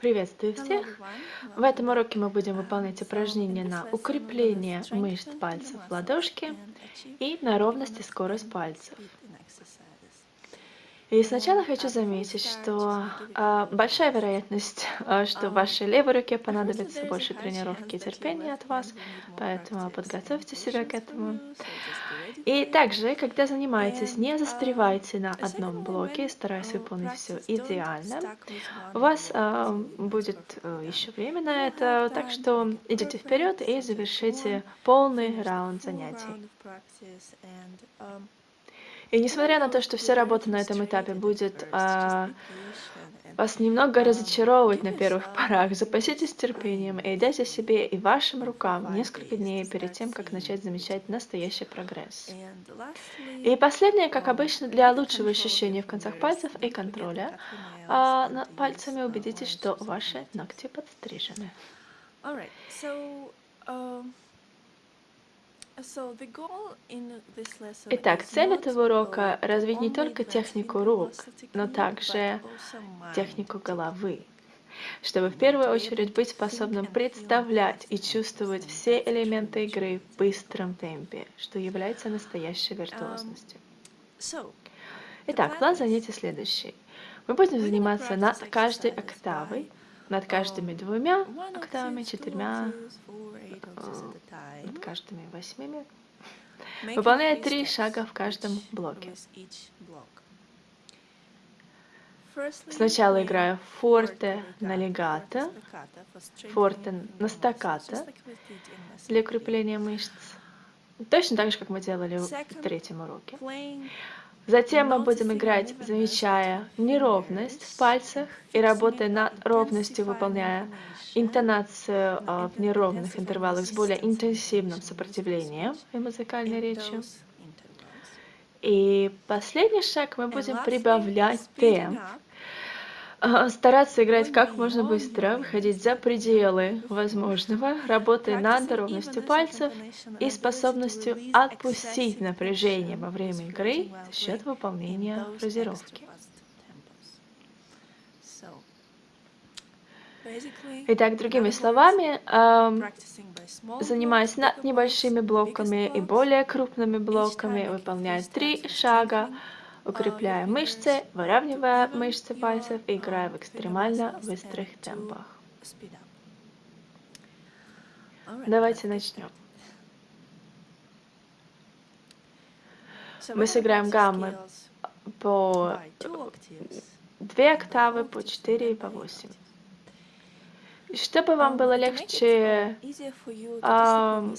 Приветствую всех! В этом уроке мы будем выполнять упражнения на укрепление мышц пальцев в ладошке и на ровность и скорость пальцев. И сначала хочу заметить, что э, большая вероятность, э, что вашей левой руке понадобится больше тренировки и терпения от вас, поэтому подготовьте себя к этому. И также, когда занимаетесь, не застревайте на одном блоке, стараясь выполнить все идеально. У вас э, будет э, еще время на это, так что идите вперед и завершите полный раунд занятий. И несмотря на то, что вся работа на этом этапе будет а, вас немного разочаровывать на первых порах, запаситесь терпением и дайте себе и вашим рукам несколько дней перед тем, как начать замечать настоящий прогресс. И последнее, как обычно, для лучшего ощущения в концах пальцев и контроля а, пальцами убедитесь, что ваши ногти подстрижены. Итак, цель этого урока — развить не только технику рук, но также технику головы, чтобы в первую очередь быть способным представлять и чувствовать все элементы игры в быстром темпе, что является настоящей um, виртуозностью. Итак, план занятий следующий. Мы будем заниматься над каждой октавой, над каждыми двумя октавами, четырьмя, над каждыми восьмими, выполняя три шага в каждом блоке. Сначала играю форте на легато, форте на стаккато для укрепления мышц. Точно так же, как мы делали в третьем уроке. Затем мы будем играть, замечая неровность в пальцах и работая над ровностью, выполняя интонацию э, в неровных интервалах с более интенсивным сопротивлением и музыкальной речью. И последний шаг мы будем прибавлять темп а, стараться играть как можно быстрее, выходить за пределы возможного, работая над ровностью пальцев и способностью отпустить напряжение во время игры за счет выполнения фразировки. Итак, другими словами, занимаясь над небольшими блоками и более крупными блоками, выполняя три шага, укрепляя мышцы, выравнивая мышцы пальцев и играя в экстремально быстрых темпах. Давайте начнем. Мы сыграем гаммы по две октавы, по четыре и по восемь. Чтобы вам было легче э,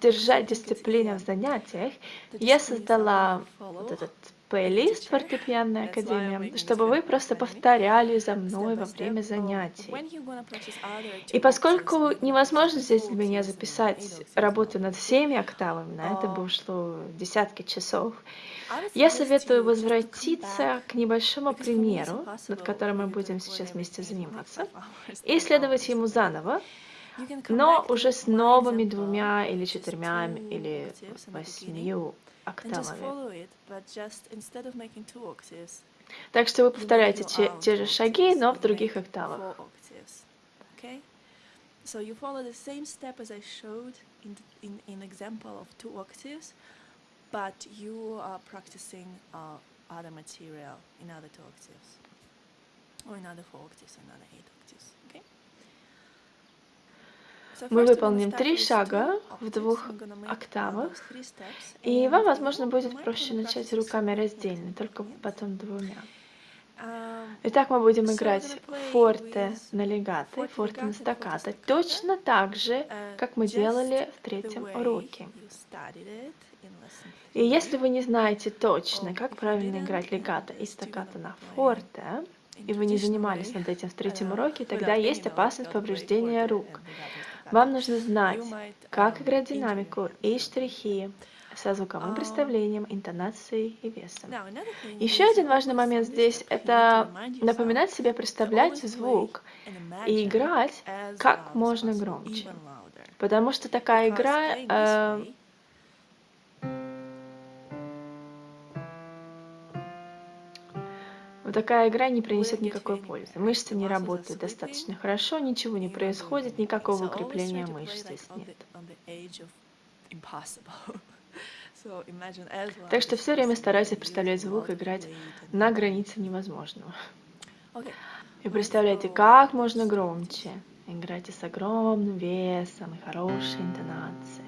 держать дисциплину в занятиях, я создала вот этот плейлист «Фортепианная академия», чтобы вы просто повторяли за мной во время занятий. И поскольку невозможно здесь для меня записать работу над всеми октавами, на это бы ушло десятки часов, я советую возвратиться к небольшому примеру, над которым мы будем сейчас вместе заниматься, и исследовать ему заново, но уже с новыми двумя или четырьмя или восьмью октавами. Так что вы повторяете те, те же шаги, но в других октавах. So you follow the same step as I showed in, in, in example of two octaves, but you are practicing uh, other material in other two octaves, or in other four octaves, in other eight octaves. Мы выполним три шага в двух октавах, и вам, возможно, будет проще начать руками раздельно, только потом двумя. Итак, мы будем играть форте на легато форте на стаккато, точно так же, как мы делали в третьем уроке. И если вы не знаете точно, как правильно играть легато и стаккато на форте, и вы не занимались над этим в третьем уроке, тогда есть опасность повреждения рук. Вам нужно знать, как играть динамику и штрихи со звуковым представлением, интонацией и весом. Еще один важный момент здесь — это напоминать себе представлять звук и играть как можно громче. Потому что такая игра э, такая игра не принесет никакой пользы. Мышцы не работают достаточно хорошо, ничего не происходит, никакого укрепления мышц здесь нет. Так что все время старайся представлять звук, играть на границе невозможного. И представляйте, как можно громче. Играйте с огромным весом и хорошей интонацией.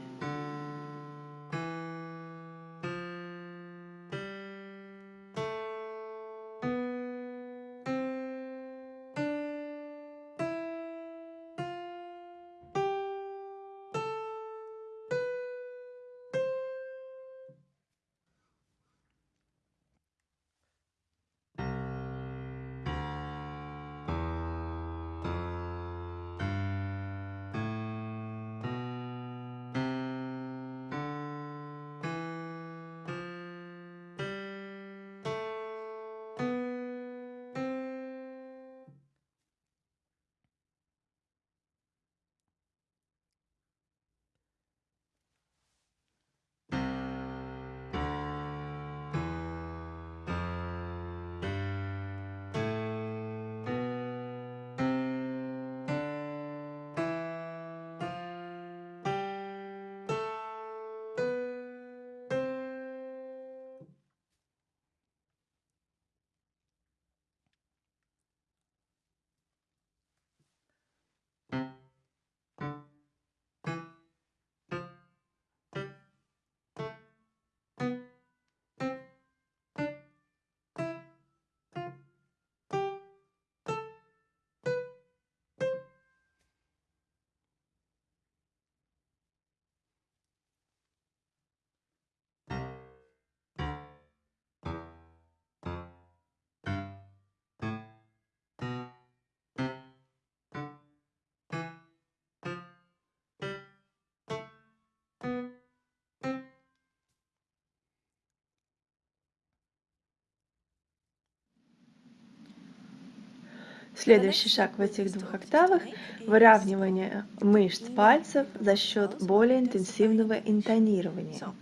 Следующий шаг в этих двух октавах – выравнивание мышц пальцев за счет более интенсивного интонирования.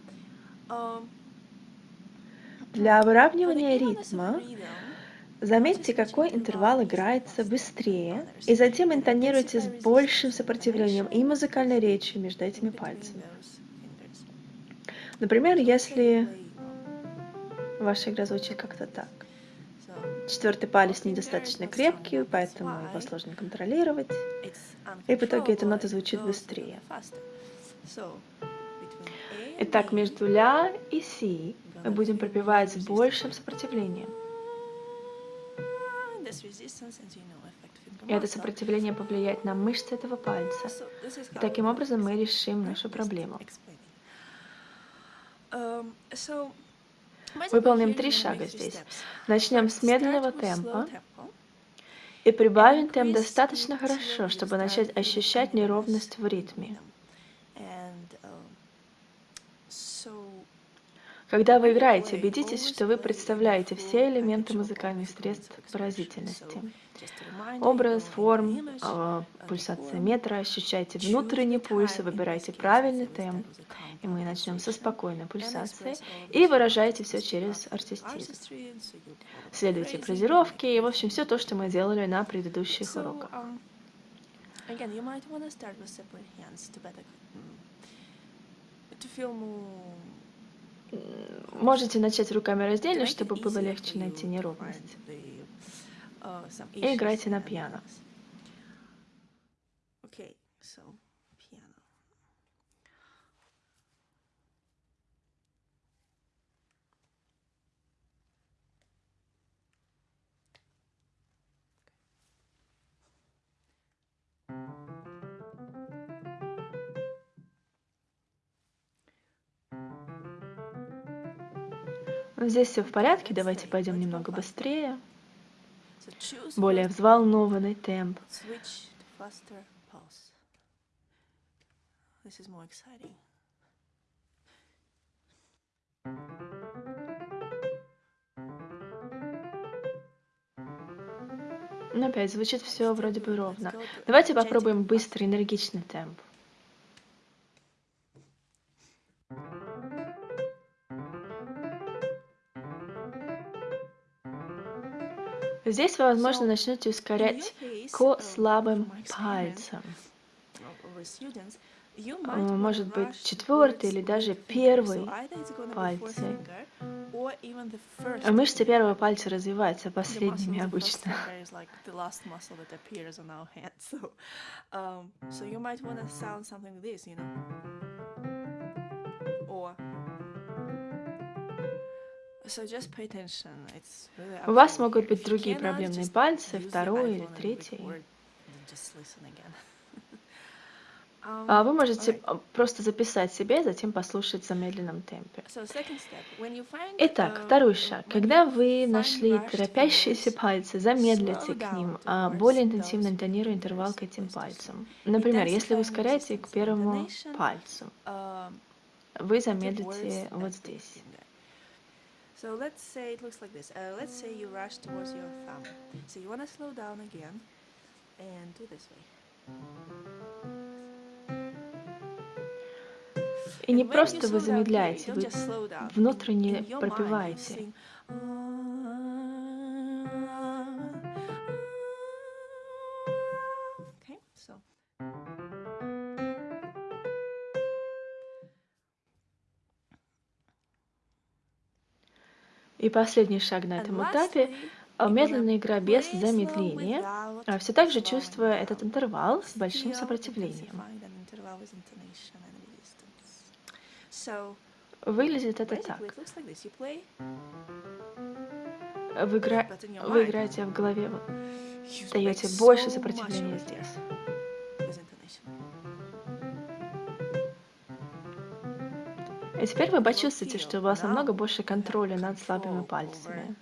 Для выравнивания ритма заметьте, какой интервал играется быстрее, и затем интонируйте с большим сопротивлением и музыкальной речью между этими пальцами. Например, если ваша игра звучит как-то так. Четвертый палец недостаточно крепкий, поэтому его сложно контролировать. И в итоге эта нота звучит быстрее. Итак, между ля и си мы будем пропевать с большим сопротивлением. И это сопротивление повлияет на мышцы этого пальца. И таким образом мы решим нашу проблему. Выполним три шага здесь. Начнем с медленного темпа и прибавим темп достаточно хорошо, чтобы начать ощущать неровность в ритме. Когда вы играете, убедитесь, что вы представляете все элементы музыкальных средств выразительности. Образ, форм, э, пульсация метра, ощущайте внутренний пульс, выбирайте правильный темп. И мы начнем со спокойной пульсации. И выражайте все через артистизм. Следуйте фразировке и, в общем, все то, что мы делали на предыдущих уроках. Можете начать руками раздельно, чтобы было легче найти неровность. И играйте на пиано. Здесь все в порядке, давайте пойдем немного быстрее. Более взволнованный темп. Но опять звучит все вроде бы ровно. Давайте попробуем быстрый, энергичный темп. Здесь вы, возможно, начнете ускорять к слабым пальцам. Может быть, четвертый или даже первый пальцы. Мышцы первого пальца развиваются последними обычно. У вас могут быть другие проблемные пальцы, второй или третий. А вы можете просто записать себе, затем послушать в замедленном темпе. Итак, второй шаг. Когда вы нашли торопящиеся пальцы, замедлите к ним, а более интенсивно интонируя интервал к этим пальцам. Например, если вы ускоряете к первому пальцу, вы замедлите вот здесь. So let's say it looks like this. Uh, let's say you rush towards your thumb. So you want to slow down again and do this way. И не просто вы замедляете, вы внутренне пропиваете. И последний шаг на этом этапе – медленная игра без замедления, а все так же чувствуя этот интервал с большим сопротивлением. Выглядит это так. Вы, игра... Вы играете в голове, вот, даете больше сопротивления здесь. И теперь вы почувствуете, что у вас намного больше контроля над слабыми пальцами.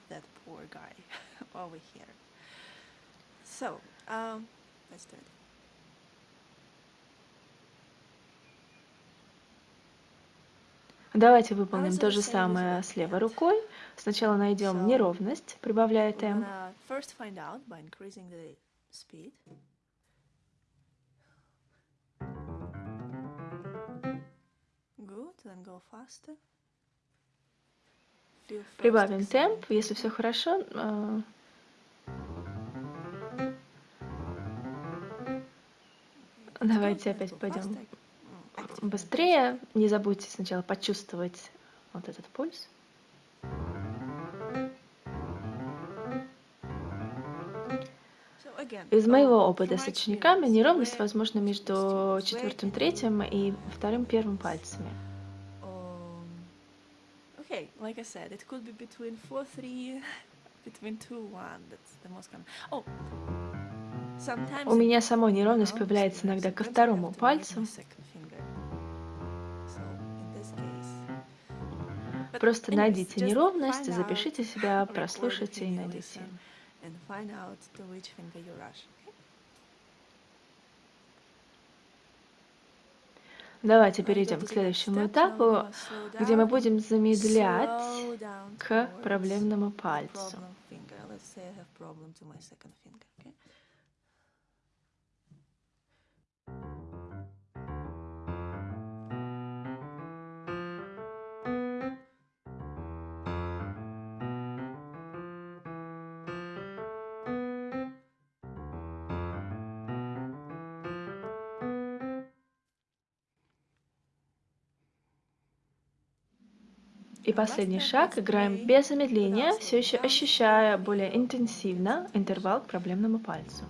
Давайте выполним то же самое с левой рукой. Сначала найдем неровность, прибавляя темп. Прибавим темп, если все хорошо. Э, давайте опять пойдем быстрее. Не забудьте сначала почувствовать вот этот пульс. Из моего опыта с учениками неровность возможна между четвертым, третьим и вторым, первым пальцами. Okay, like I said, it could be between 4, 3, between 2, 1. That's the most common. Oh, у меня самой неровность появляется иногда ко второму пальцу. Просто найдите неровность, запишите себя, прослушайте и найдите. Давайте перейдем к следующему этапу, где мы будем замедлять к проблемному пальцу. Последний шаг. Играем без замедления, все еще ощущая более интенсивно интервал к проблемному пальцу.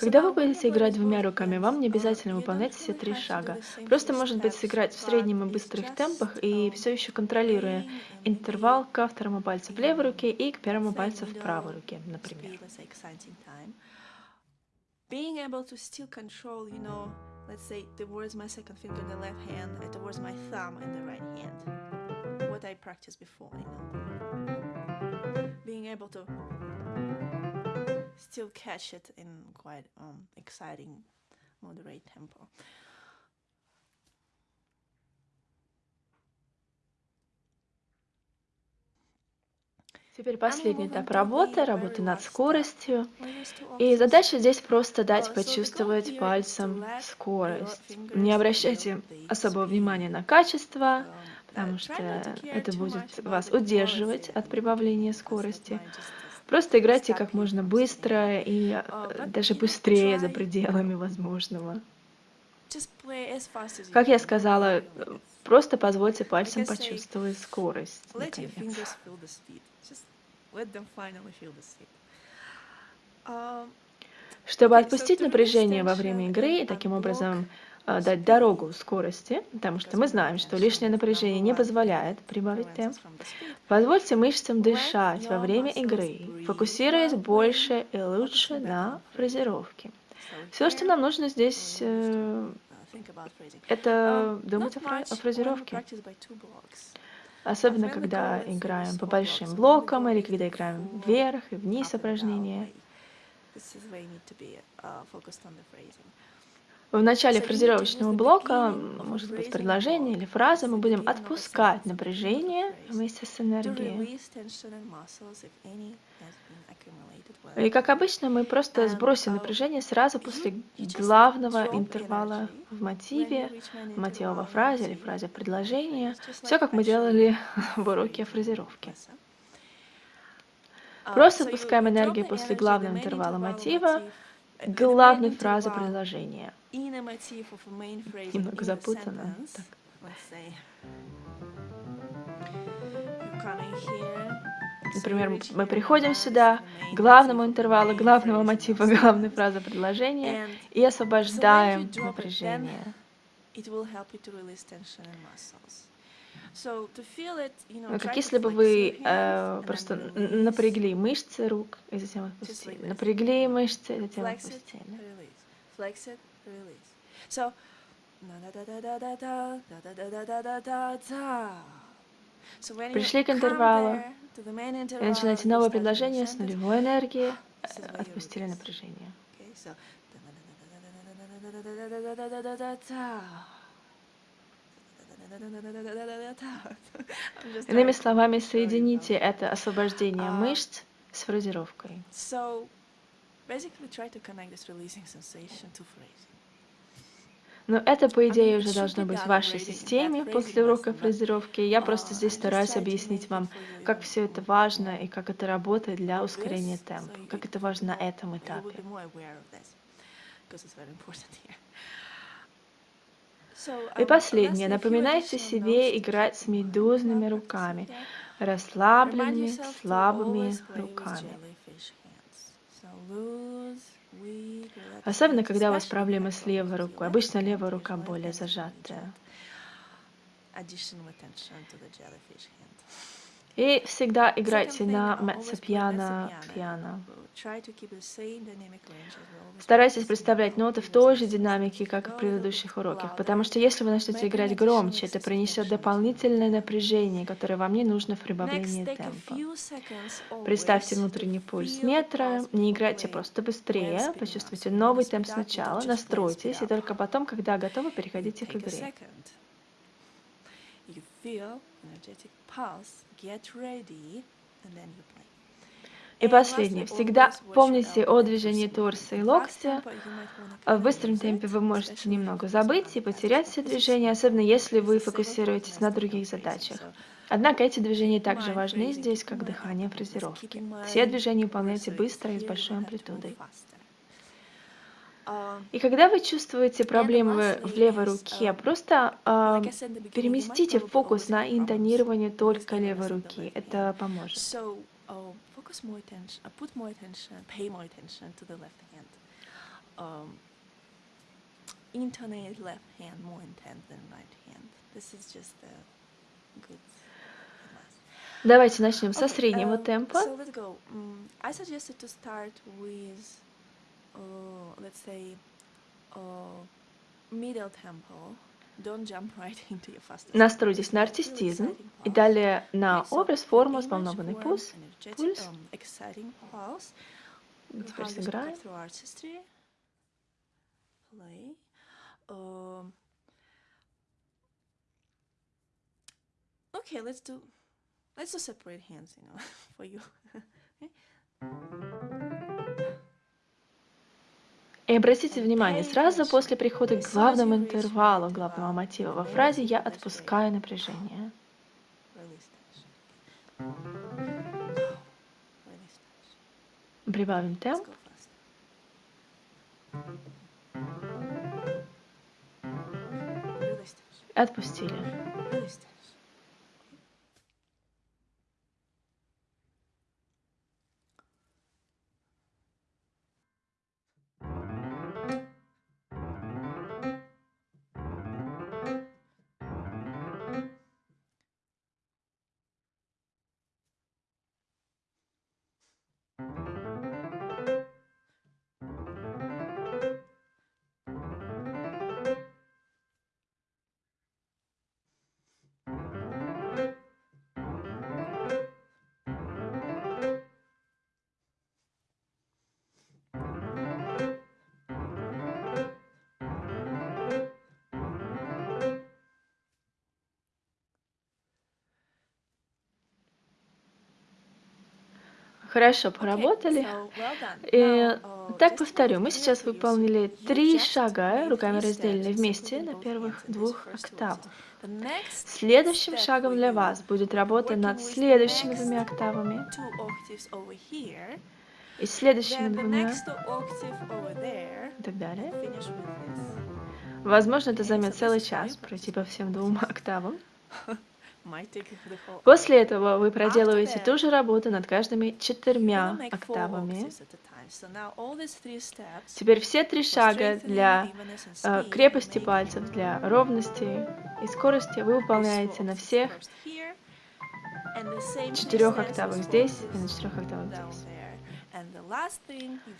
Когда вы будете играть двумя руками, вам не обязательно выполнять все три шага. Просто, может быть, сыграть в среднем и быстрых темпах и все еще контролируя интервал ко второму пальцу в левой руке и к первому пальцу в правой руке, например. Being able to still control, you know, let's say towards my second finger in the left hand and towards my thumb in the right hand. What I practiced before, you know. Being able to still catch it in quite um, exciting, moderate tempo. Теперь последний этап работы, работы над скоростью. И задача здесь просто дать почувствовать пальцем скорость. Не обращайте особого внимания на качество, потому что это будет вас удерживать от прибавления скорости. Просто играйте как можно быстро и э, даже быстрее за пределами возможного. Как я сказала, просто позвольте пальцам почувствовать скорость. Наконец. Um, Чтобы отпустить напряжение во время игры и таким образом дать дорогу скорости, потому что мы знаем, что лишнее напряжение не позволяет прибавить темп. Позвольте мышцам дышать во время игры, фокусируясь больше и лучше на фразировке. Все, что нам нужно здесь, э, это думать о, фра о фразировке. Особенно, когда играем по большим блокам или когда играем вверх и вниз упражнения. В начале фразировочного блока, может быть, предложение или фраза, мы будем отпускать напряжение вместе с энергией. И как обычно, мы просто сбросим напряжение сразу после главного интервала в мотиве, мотива во фразе или фразе предложения. Все, как мы делали в уроке фразировки. Просто отпускаем энергию после главного интервала мотива, главной фразы предложения. Немного запутанно. Так. Например, мы приходим сюда, к главному интервалу, главного мотива, главной фразы предложения и освобождаем напряжение. Ну, как если бы вы э, просто напрягли мышцы рук и затем отпустили. Напрягли мышцы и затем отпустили. Пришли к интервалу. и начинаете новое предложение с нулевой энергией, отпустили напряжение. Иными словами, соедините это освобождение мышц с фразировкой. Но это, по идее, уже должно быть в вашей системе после урока фразировки. Я просто здесь стараюсь объяснить вам, как все это важно и как это работает для ускорения темпа, как это важно на этом этапе. И последнее. Напоминайте себе играть с медузными руками, расслабленными, слабыми руками. Особенно, когда у вас проблемы с левой рукой. Обычно левая рука более зажатая. И всегда играйте на меццо-пиано, пиано. Старайтесь представлять ноты в той же динамике, как и в предыдущих уроках, потому что если вы начнете играть громче, это принесет дополнительное напряжение, которое вам не нужно в прибавлении темпа. Представьте внутренний пульс метра, не играйте просто быстрее, почувствуйте новый темп сначала, настройтесь, и только потом, когда готовы, переходите к игре. И последнее. Всегда помните о движении торса и локтя. В быстром темпе вы можете немного забыть и потерять все движения, особенно если вы фокусируетесь на других задачах. Однако эти движения также важны здесь, как дыхание фразировки. Все движения выполняйте быстро и с большой амплитудой. И когда вы чувствуете проблемы в левой руке, просто э, переместите фокус на интонирование только левой руки. Это поможет. uh. Um, intonate left hand more intense than right hand. This is just a good Давайте начнем со среднего uh, темпа. So let's go. Um, I suggested to start with, uh, let's say, uh, middle tempo. Настройтесь на артистизм и далее на образ, форму, взволнованный пульс. пульс. Теперь сыграем. Okay, let's do Let's just separate hands, you know, for you. И обратите внимание, сразу после прихода к главному интервалу главного мотива во фразе я отпускаю напряжение. Прибавим темп. Отпустили. Хорошо поработали. И так повторю, мы сейчас выполнили три шага руками разделенные вместе на первых двух октавах. Следующим шагом для вас будет работа над следующими двумя октавами и следующими двумя и так далее. Возможно, это займет целый час пройти по всем двум октавам. После этого вы проделываете ту же работу над каждыми четырьмя октавами. Теперь все три шага для э, крепости пальцев, для ровности и скорости вы выполняете на всех четырех октавах здесь и на четырех октавах здесь.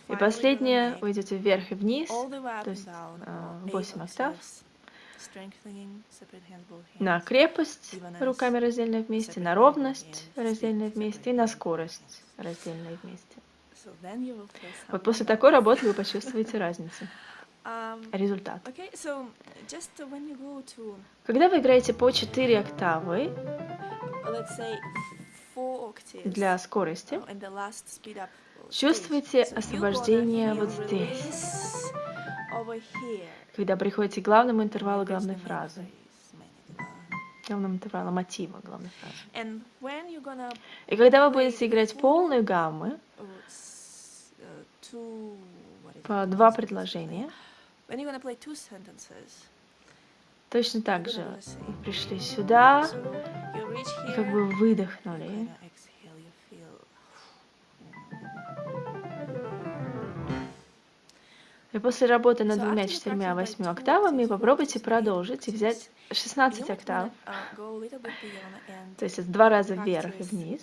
И последнее, вы идете вверх и вниз, то есть э, 8 октав на крепость руками раздельно вместе, на ровность раздельно вместе и на скорость раздельно вместе. Вот после такой работы вы почувствуете разницу. Um, Результат. Когда вы играете по 4 октавы для скорости, oh, чувствуете освобождение вот здесь когда приходите к главному интервалу главной фразы. Главному интервалу мотива главной фразы. И когда вы будете играть полную гаммы, по два предложения, точно так же вы пришли сюда и как бы выдохнули. И после работы над двумя, четырьмя, восьми октавами попробуйте продолжить и взять 16 октав. То есть это два раза вверх и вниз.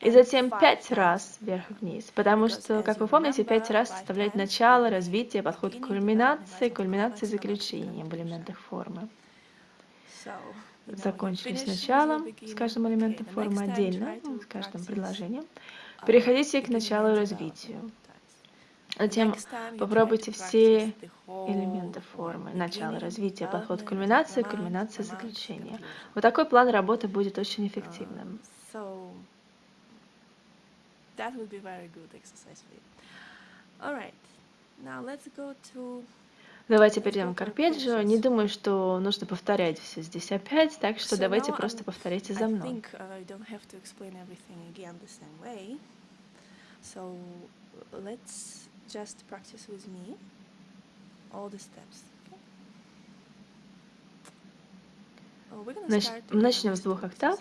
И затем пять раз вверх и вниз, потому что, как вы помните, пять раз составляет начало, развитие, подход к кульминации, кульминации заключения в элементах формы закончили с началом, с каждым элементом формы отдельно, с каждым предложением. Переходите к началу и развитию. Затем попробуйте все элементы формы. Начало, развитие, подход к кульминации, кульминация, заключение. Вот такой план работы будет очень эффективным. Now let's go to Давайте перейдем к арпеджио. Не думаю, что нужно повторять все здесь опять, так что давайте просто повторите за мной. So let's just practice with me all the steps. Значит, начнем с двух октав.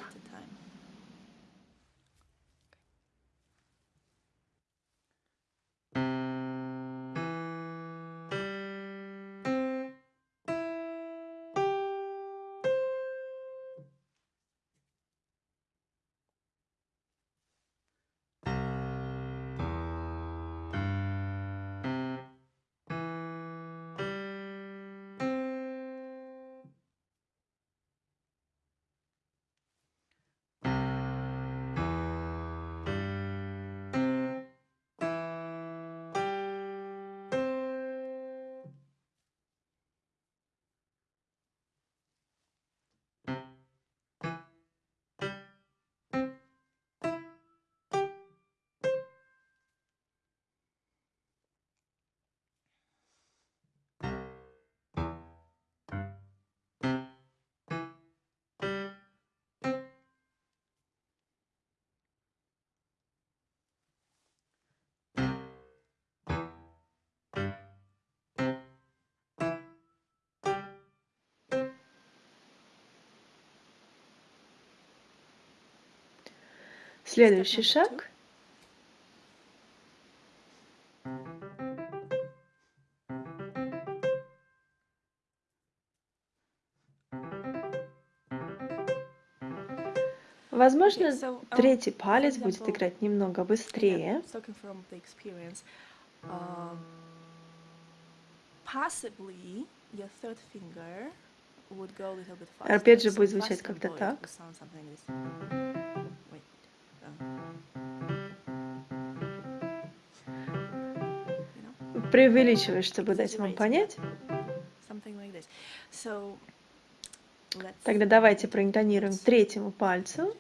Следующий шаг. Возможно, um, третий палец будет играть немного быстрее. um. Опять же, будет звучать как-то так. Преувеличиваю, чтобы дать вам понять. Тогда давайте проинтонируем третьему пальцу.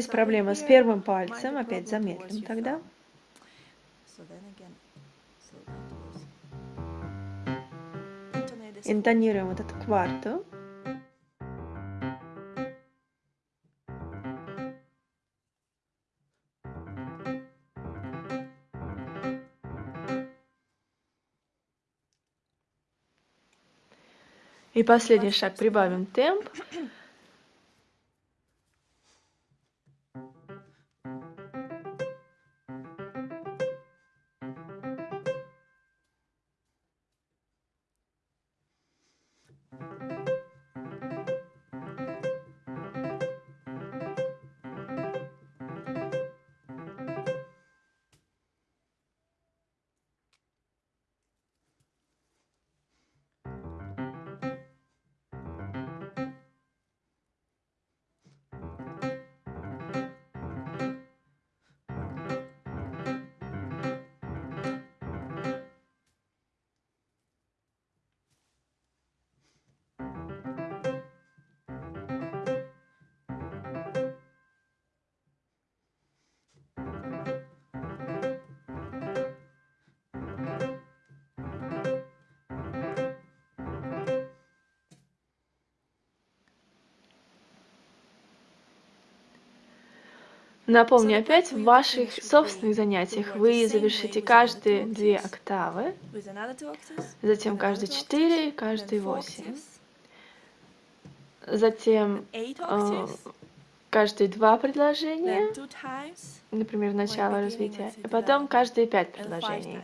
Здесь проблема с первым пальцем. Опять замедлим тогда. Интонируем вот эту кварту. И последний шаг прибавим темп. Напомню опять, в ваших собственных занятиях вы завершите каждые две октавы, затем каждые четыре, каждые восемь. Затем э, каждые два предложения, например, начало beginning, развития, и потом каждые пять предложений.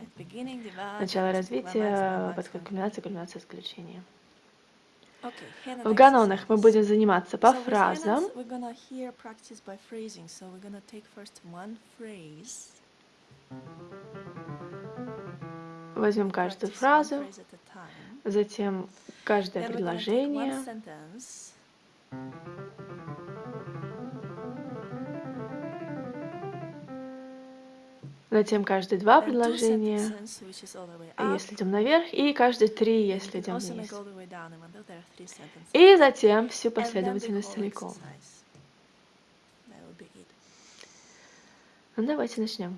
Начало развития, подход кульминация, кульминация, заключение. В ганонах мы будем заниматься по фразам. Hannah's, we're gonna hear practice by затем каждые два предложения, если идем наверх, и каждые три, если идем вниз. И затем всю последовательность целиком. Ну давайте начнем.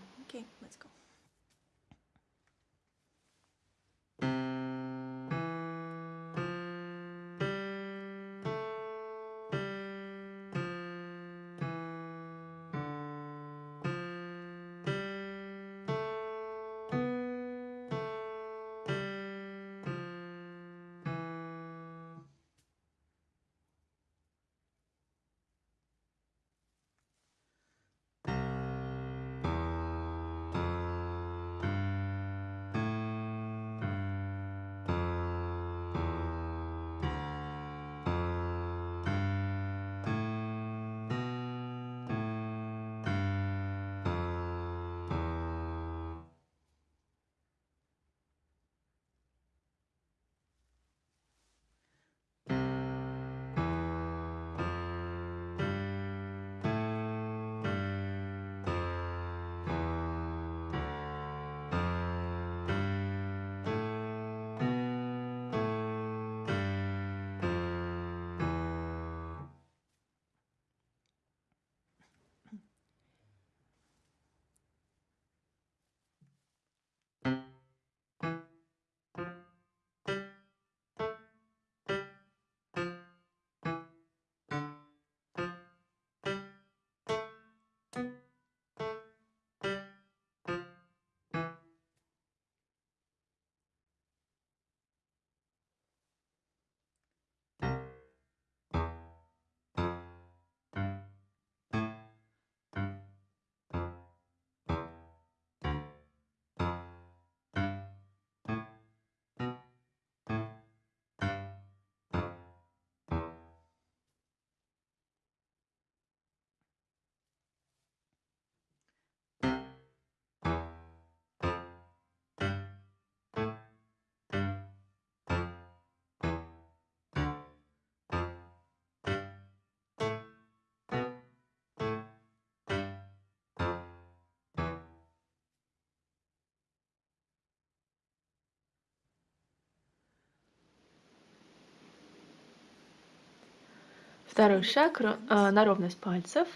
Второй шаг а, на ровность пальцев.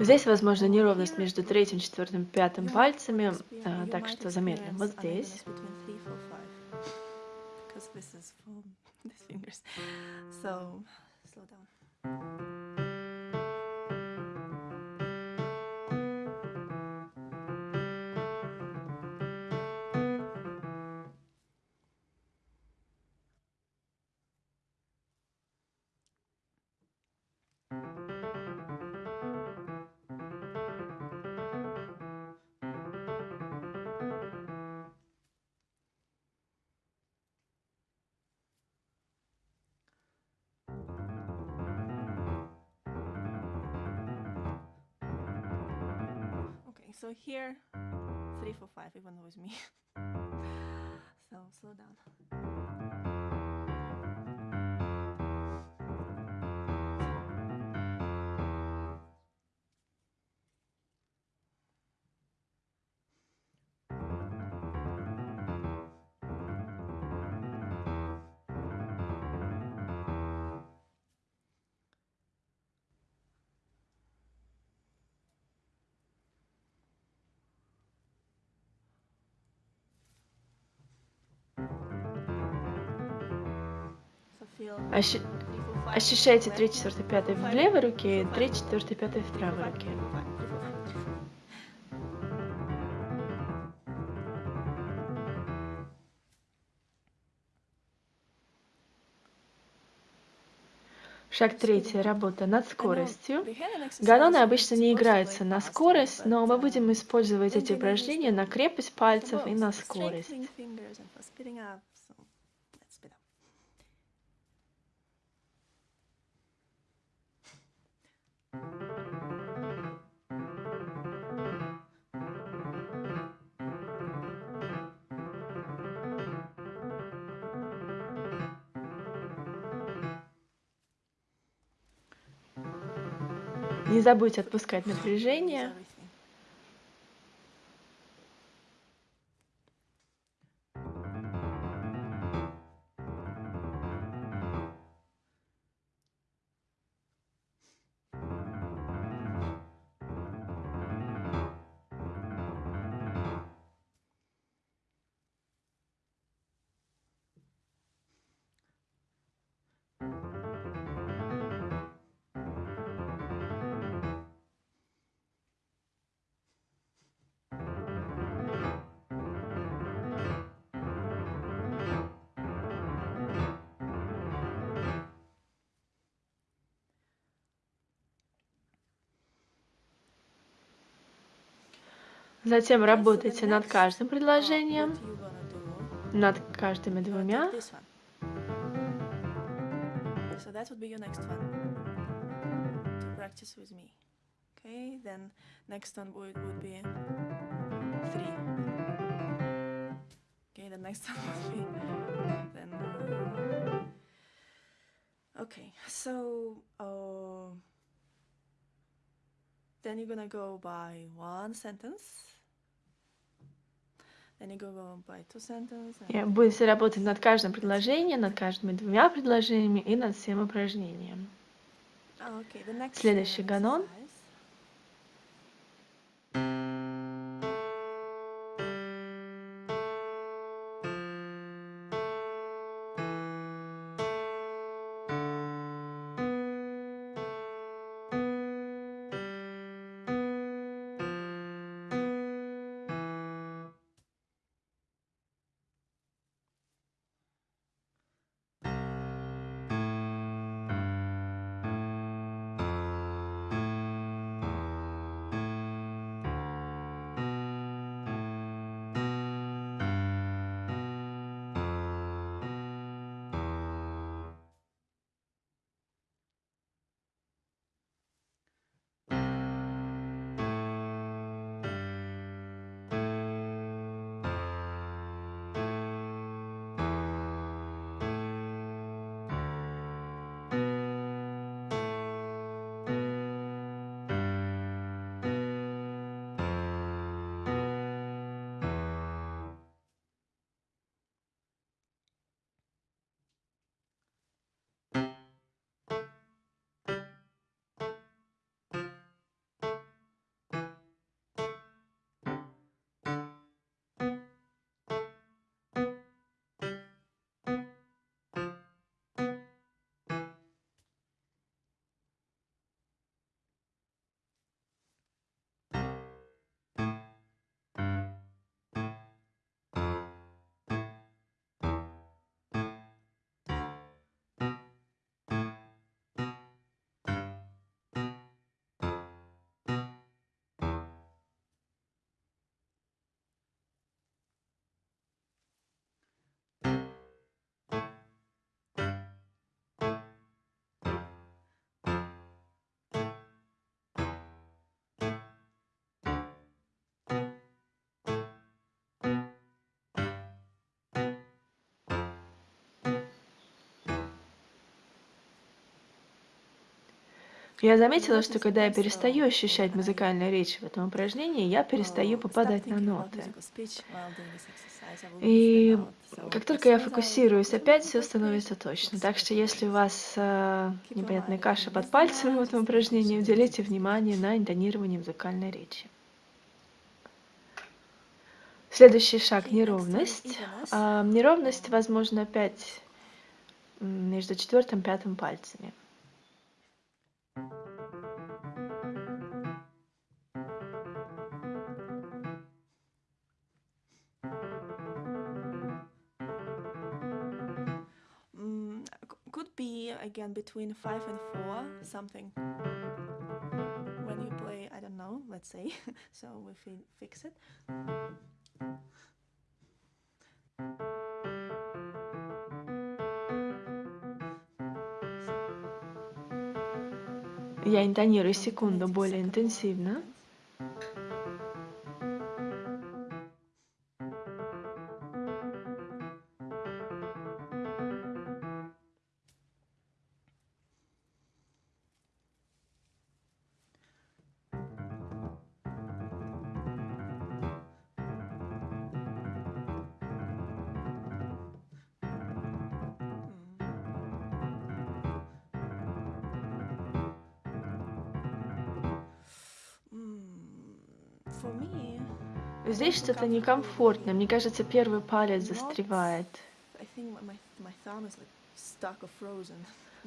Здесь возможно неровность между третьим, четвертым, пятым пальцами, а, так что замедлим вот здесь. So here, three, four, five, even it's me. so slow down. Ощ... Ощущайте 3, 4, 5 в левой руке и 3, 4, 5 в правой руке. Шаг третий. Работа над скоростью. Ганоны обычно не играются на скорость, но мы будем использовать эти упражнения на крепость пальцев и на скорость. Не забудьте отпускать напряжение. Затем работайте над каждым предложением, над каждыми двумя. Uh, okay, so uh, then you're gonna go by one sentence. Будете работать над каждым предложением, над каждыми двумя предложениями и над всем упражнением. Следующий ганон. Я заметила, что когда я перестаю ощущать музыкальную речь в этом упражнении, я перестаю попадать на ноты. И как только я фокусируюсь, опять все становится точно. Так что если у вас э, непонятная каша под пальцами в этом упражнении, уделите внимание на интонирование музыкальной речи. Следующий шаг – неровность. А, неровность, возможно, опять между четвертым и пятым пальцами. again between 5 and 4 something when you play I don't know let's say so we fi fix it Я интонирую секунду более интенсивно. Здесь что-то некомфортно. Мне кажется, первый палец застревает.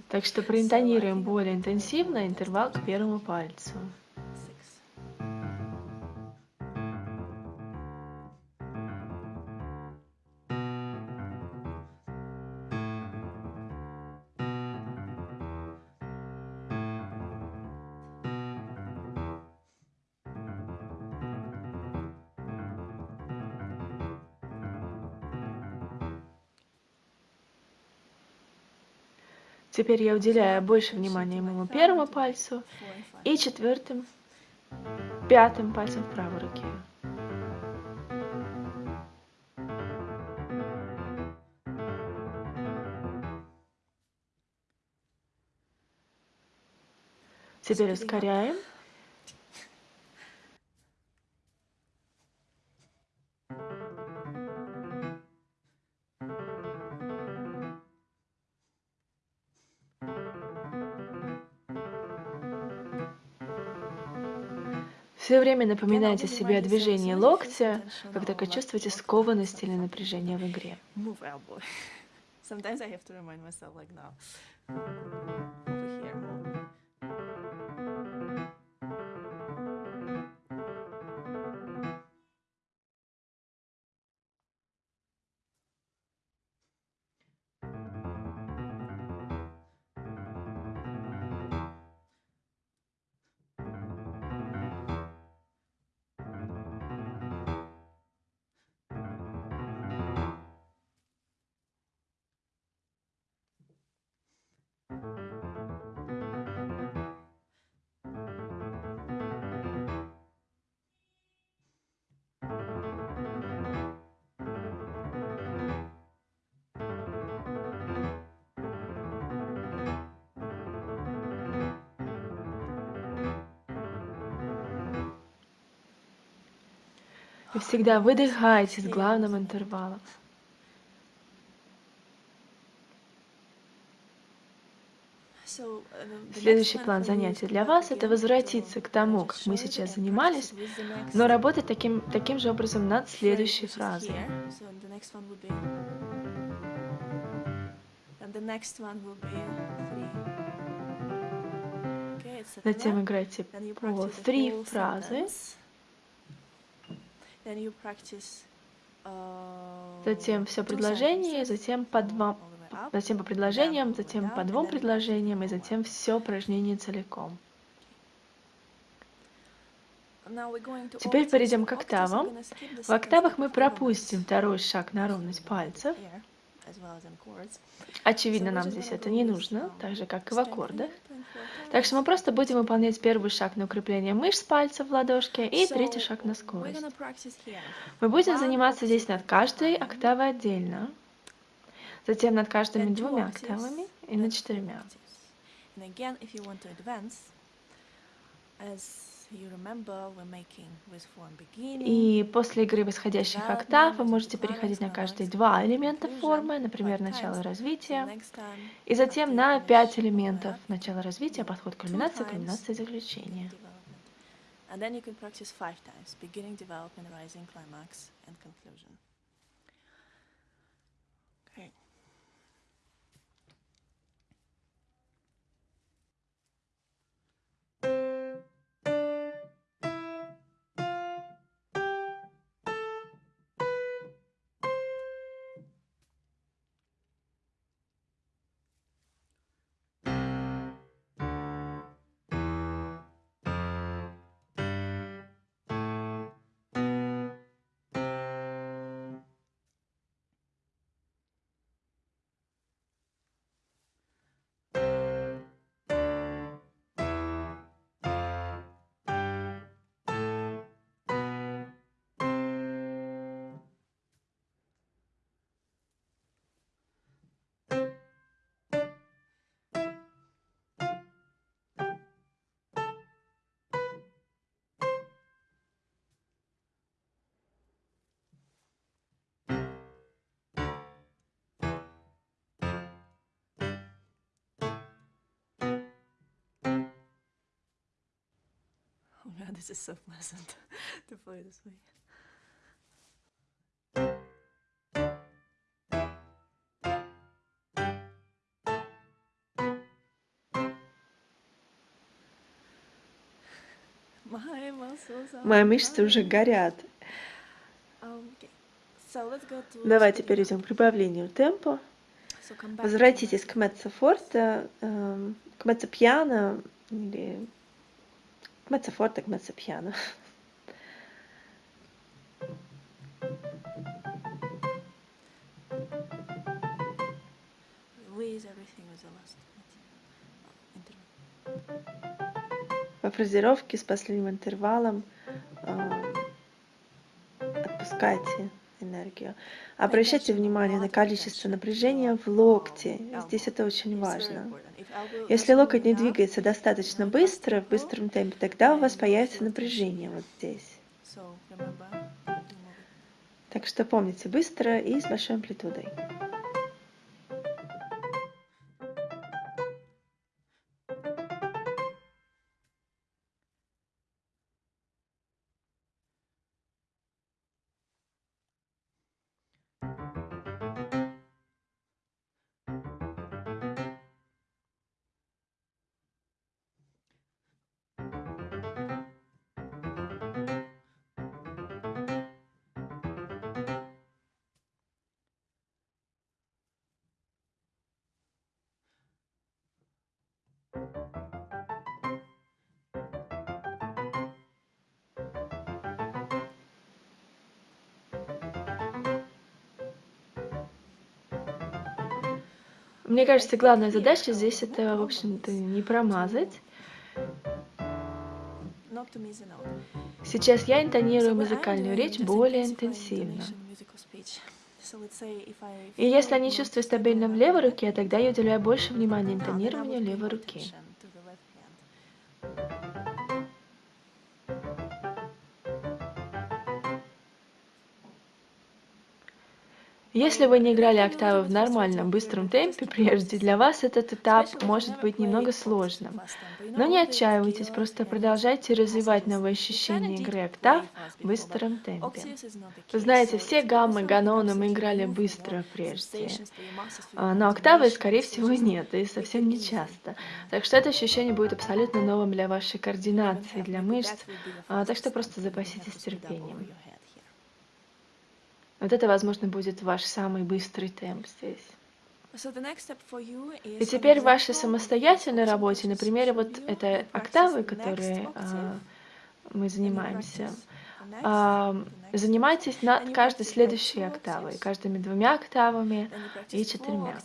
Так что проинтонируем более интенсивно интервал к первому пальцу. Теперь я уделяю больше внимания моему первому пальцу и четвертым, пятым пальцем в правой руке. Теперь ускоряем. Все время напоминайте себе о движении локтя, как только чувствуете скованность или напряжение в игре. Sometimes I have to remind myself like now. Вы всегда выдыхаете с главным интервалом. Следующий план занятий для вас – это возвратиться к тому, как мы сейчас занимались, но работать таким, таким же образом над следующей фразой. Затем играйте по три фразы. Uh, затем все предложение, затем по два, затем по предложениям, затем по двум предложениям, и затем все упражнение целиком. Теперь перейдем к октавам. В октавах мы пропустим второй шаг на ровность пальцев. Очевидно, нам здесь это не нужно, так же, как и в аккордах. Так что мы просто будем выполнять первый шаг на укрепление мышц пальцев в ладошке и третий шаг на скорость. Мы будем заниматься здесь над каждой октавой отдельно, затем над каждыми двумя октавами и над четырьмя. И после игры восходящих октав вы можете переходить на каждые два элемента формы, например, начало развития, и затем на пять элементов. начала развития, подход кульминации, кульминации заключения. And then you can practice five times, beginning, development, rising, climax, and conclusion. God, this is so pleasant to play this way. Мои мышцы уже горят. Давайте перейдем к прибавлению темпа. Возвратитесь к меццо форте, эм, к меццо пьяно или mezzo forte e mezzo piano. Во фразировке с последним интервалом э, отпускайте энергию. Обращайте внимание на количество напряжения в локте. Здесь это очень важно. Если локоть не двигается достаточно быстро, в быстром темпе, тогда у вас появится напряжение вот здесь. Так что помните, быстро и с большой амплитудой. Мне кажется, главная задача здесь это, в общем-то, не промазать. Сейчас я интонирую музыкальную речь более интенсивно. И если я не чувствую стабильно в левой руке, тогда я уделяю больше внимания интонированию левой руки. Если вы не играли октавы в нормальном быстром темпе прежде, для вас этот этап может быть немного сложным. Но не отчаивайтесь, просто продолжайте развивать новые ощущения игры октав в быстром темпе. Вы знаете, все гаммы, ганоны мы играли быстро прежде, а, но октавы, скорее всего, нет, и совсем не часто. Так что это ощущение будет абсолютно новым для вашей координации, для мышц, а, так что просто запаситесь терпением. Вот это, возможно, будет ваш самый быстрый темп здесь. И теперь в вашей самостоятельной работе, на примере вот этой октавы, которые а, мы занимаемся, а, занимайтесь над каждой следующей октавой, каждыми двумя октавами и четырьмя.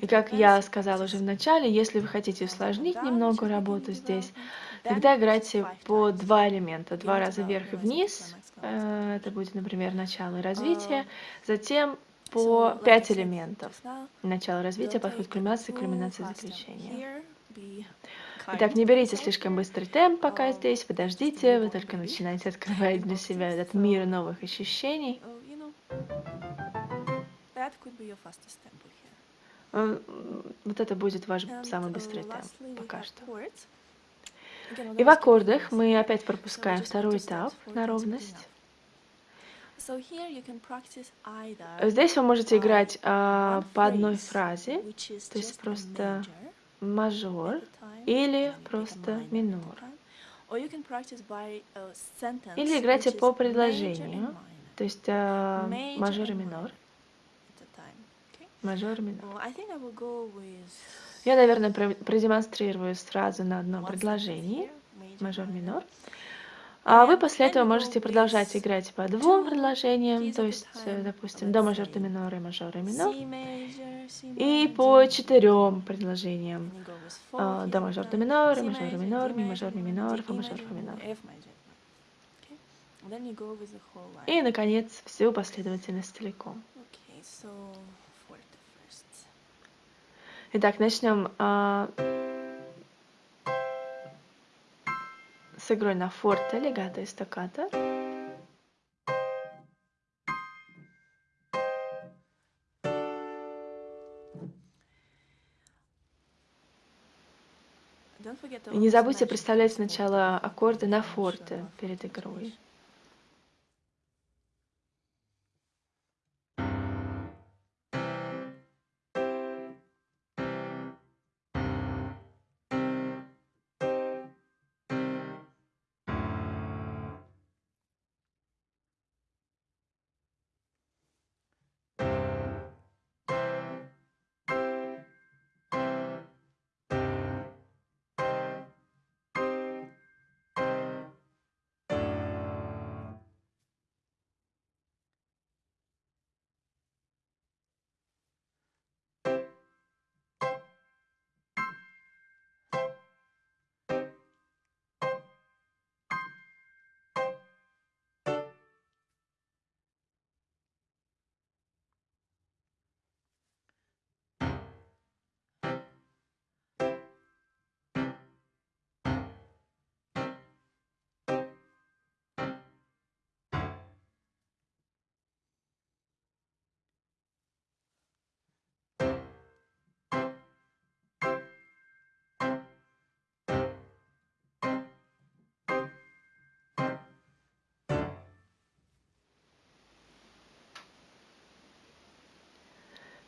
И как я сказала уже в начале, если вы хотите усложнить немного работу здесь, тогда играйте по два элемента, два раза вверх и вниз, Э, это будет, например, начало развития, затем по пять элементов. Начало развития, подход к кульминации, кульминация заключения. Итак, не берите слишком быстрый темп пока здесь, подождите, вы только начинаете открывать для себя этот мир новых ощущений. Э, вот это будет ваш самый быстрый темп пока что. И в аккордах мы опять пропускаем второй этап на ровность. Здесь вы можете играть а, по одной фразе, то есть просто мажор или просто минор. Или играйте по предложению, то есть а, мажор и минор. Мажор и минор. Я, наверное, продемонстрирую сразу на одном предложении. Мажор-минор. А вы после этого можете продолжать играть по двум предложениям, то есть, э, допустим, до мажор, до минор и мажор и минор. И по четырем предложениям. До мажор, до минор, и мажор, и минор, ми мажор, ми минор, фа мажор, фа минор. И, наконец, всю последовательность целиком. Итак, начнем а, с игрой на форте, легато и стаккато. И не забудьте представлять сначала аккорды на форте перед игрой.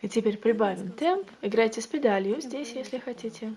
И теперь прибавим темп. Играйте с педалью здесь, если хотите.